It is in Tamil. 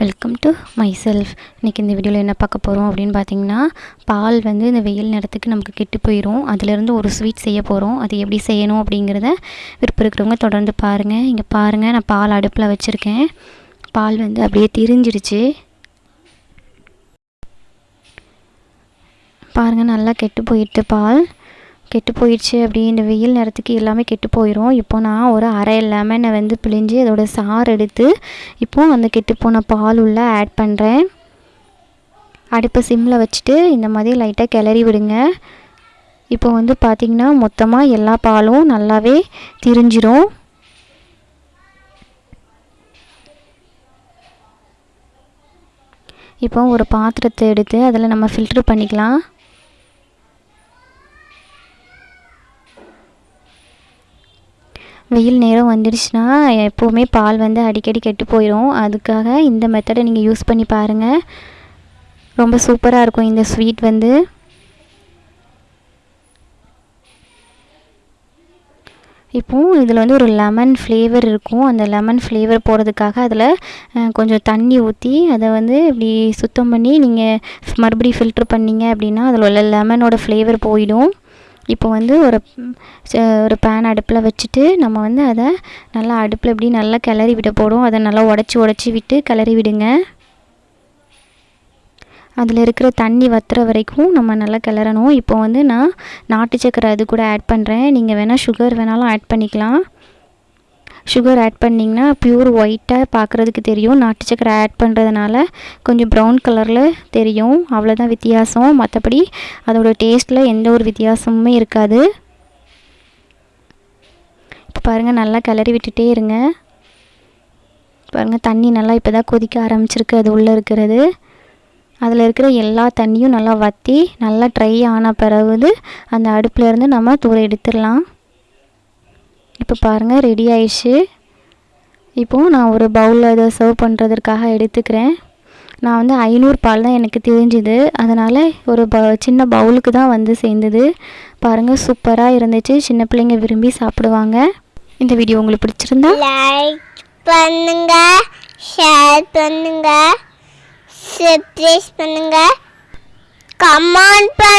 வெல்கம் டு மை செல்ஃப் இன்றைக்கி இந்த வீடியோவில் என்ன பார்க்க போகிறோம் அப்படின்னு பார்த்தீங்கன்னா பால் வந்து இந்த வெயில் நேரத்துக்கு நமக்கு கெட்டு போயிடும் அதிலேருந்து ஒரு ஸ்வீட் செய்ய போகிறோம் அது எப்படி செய்யணும் அப்படிங்கிறத விருப்பம் இருக்கிறவங்க தொடர்ந்து பாருங்கள் இங்கே பாருங்கள் நான் பால் அடுப்பில் வச்சுருக்கேன். பால் வந்து அப்படியே திரிஞ்சிடுச்சு பாருங்கள் நல்லா கெட்டு போயிட்டு பால். கெட்டு போயிடுச்சு அப்படி. இந்த வெயில் நேரத்துக்கு எல்லாமே கெட்டு போயிடும் இப்போ நான் ஒரு அரை லெமனை வந்து பிழிஞ்சு அதோட சாறு எடுத்து இப்போது அந்த கெட்டு போன பால் உள்ள ஆட் பண்ணுறேன் அடுப்பை சிம்மில் வச்சுட்டு இந்த மாதிரி லைட்டாக கிளறி விடுங்க. இப்போ வந்து பார்த்திங்கன்னா மொத்தமாக எல்லா பாலும் நல்லாவே திரிஞ்சிரும். இப்போ ஒரு பாத்திரத்தை எடுத்து அதில் நம்ம ஃபில்ட்ரு பண்ணிக்கலாம். வெயில் நேரம் வந்துடுச்சுன்னா எப்போவுமே பால் வந்து அடிக்கடி கெட்டு போயிடும் அதுக்காக இந்த மெத்தடை நீங்கள் யூஸ் பண்ணி பாருங்கள் ரொம்ப சூப்பராக இருக்கும் இந்த ஸ்வீட் வந்து. இப்போது இதில் வந்து ஒரு லெமன் ஃப்ளேவர் இருக்கும். அந்த லெமன் ஃப்ளேவர் போகிறதுக்காக அதில் கொஞ்சம் தண்ணி ஊற்றி அதை வந்து இப்படி சுத்தம் பண்ணி நீங்கள் மறுபடியும் ஃபில்ட்ரு பண்ணிங்க அப்படின்னா அதில் உள்ள லெமனோட ஃப்ளேவர் போயிடும். இப்போ வந்து ஒரு ஒரு பேன் அடுப்பில் வச்சுட்டு நம்ம வந்து அதை நல்லா அடுப்பில் இப்படி நல்லா கிளறி விட போடும் அதை நல்லா உடச்சி உடச்சி விட்டு கிளறி விடுங்க. அதில் இருக்கிற தண்ணி வத்துற வரைக்கும் நம்ம நல்லா கிளறணும். இப்போ வந்து நான் நாட்டு சக்கரை அது கூட ஆட் பண்ணுறேன் நீங்கள் வேணால் சுகர் வேணாலும் ஆட் பண்ணிக்கலாம். சுகர் ஆட் பண்ணிங்கன்னா ப்யூர் ஒயிட்டாக பார்க்குறதுக்கு தெரியும். நாட்டு சக்கரை ஆட் பண்ணுறதுனால கொஞ்சம் ப்ரௌன் கலரில் தெரியும். அவ்வளோதான் வித்தியாசம். மற்றபடி அதோட டேஸ்ட்டில் எந்த ஒரு வித்தியாசமுமே இருக்காது. இப்போ பாருங்கள் நல்லா கிளறி விட்டுட்டே இருங்க. பாருங்கள் தண்ணி நல்லா இப்போ தான் கொதிக்க ஆரம்பிச்சிருக்கு. அது உள்ளே இருக்கிறது. அதில் இருக்கிற எல்லா தண்ணியும் நல்லா வற்றி நல்லா ட்ரை ஆன பிறகு அந்த அடுப்பிலேருந்து நம்ம தூர எடுத்துடலாம். இப்போ பாருங்கள் ரெடி ஆயிடுச்சு. இப்போது நான் ஒரு பவுலில் இதை சர்வ் பண்ணுறதுக்காக எடுத்துக்கிறேன். நான் வந்து ஐநூறு பால் தான் எனக்கு தெரிஞ்சுது. அதனால் ஒரு ப சின்ன பவுலுக்கு தான் வந்து சேர்ந்தது. பாருங்கள் சூப்பராக இருந்துச்சு. சின்ன பிள்ளைங்க விரும்பி சாப்பிடுவாங்க. இந்த வீடியோ உங்களுக்கு பிடிச்சிருந்தா லைக் பண்ணுங்க ஷேர் பண்ணுங்க சப்ஸ்கிரைப் பண்ணுங்க கமெண்ட் பண்ணுங்க.